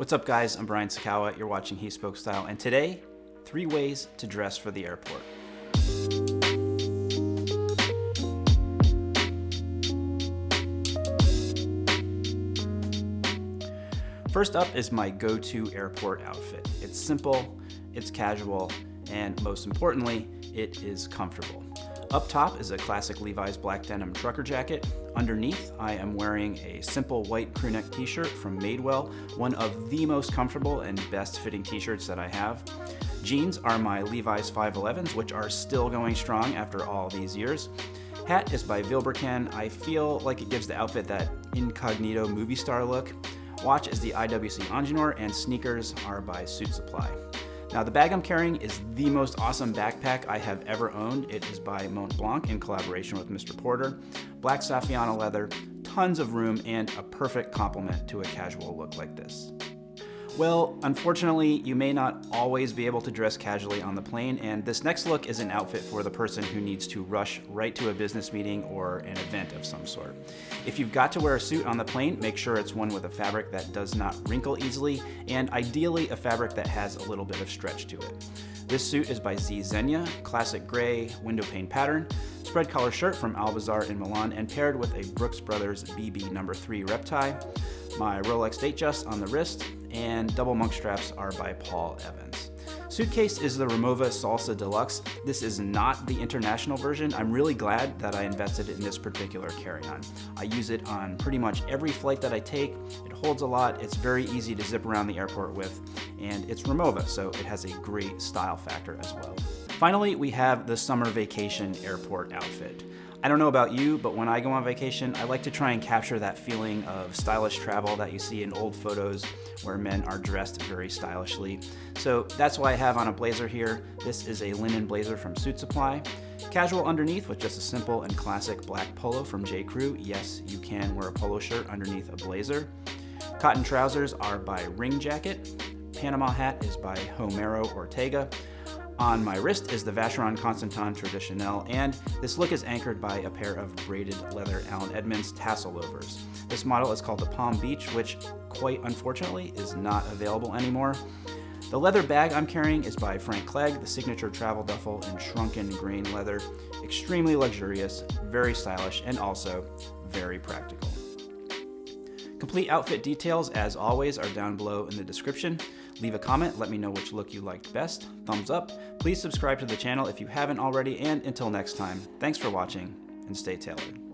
What's up guys, I'm Brian Sacawa, you're watching He Spoke Style, and today, three ways to dress for the airport. First up is my go-to airport outfit. It's simple, it's casual, and most importantly, it is comfortable. Up top is a classic Levi's black denim trucker jacket. Underneath, I am wearing a simple white crewneck t-shirt from Madewell, one of the most comfortable and best fitting t-shirts that I have. Jeans are my Levi's 511s, which are still going strong after all these years. Hat is by Vilebrequin. I feel like it gives the outfit that incognito movie star look. Watch is the IWC Ingenieur, and sneakers are by Suit Supply. Now the bag I'm carrying is the most awesome backpack I have ever owned. It is by Mont Blanc in collaboration with Mr. Porter. Black Saffiano leather, tons of room, and a perfect complement to a casual look like this. Well, unfortunately, you may not always be able to dress casually on the plane, and this next look is an outfit for the person who needs to rush right to a business meeting or an event of some sort. If you've got to wear a suit on the plane, make sure it's one with a fabric that does not wrinkle easily, and ideally a fabric that has a little bit of stretch to it. This suit is by Z Zegna, classic gray window pane pattern, spread collar shirt from Alcazar in Milan, and paired with a Brooks Brothers BB number 3 rep tie. My Rolex Datejust on the wrist, and double monk straps are by Paul Evans. Suitcase is the Rimowa Salsa Deluxe. This is not the international version. I'm really glad that I invested in this particular carry-on. I use it on pretty much every flight that I take. It holds a lot, it's very easy to zip around the airport with, and it's Rimowa, so it has a great style factor as well. Finally, we have the summer vacation airport outfit. I don't know about you, but when I go on vacation, I like to try and capture that feeling of stylish travel that you see in old photos where men are dressed very stylishly. So that's why I have on a blazer here. This is a linen blazer from Suit Supply. Casual underneath with just a simple and classic black polo from J. Crew. Yes, you can wear a polo shirt underneath a blazer. Cotton trousers are by Ring Jacket. Panama hat is by Homero Ortega. On my wrist is the Vacheron Constantin Traditionnelle, and this look is anchored by a pair of braided leather Allen Edmonds tassel loafers. This model is called the Palm Beach, which quite unfortunately is not available anymore. The leather bag I'm carrying is by Frank Clegg, the signature travel duffel in shrunken grain leather. Extremely luxurious, very stylish, and also very practical. Complete outfit details, as always, are down below in the description. Leave a comment, let me know which look you liked best. Thumbs up. Please subscribe to the channel if you haven't already, and until next time, thanks for watching, and stay tailored.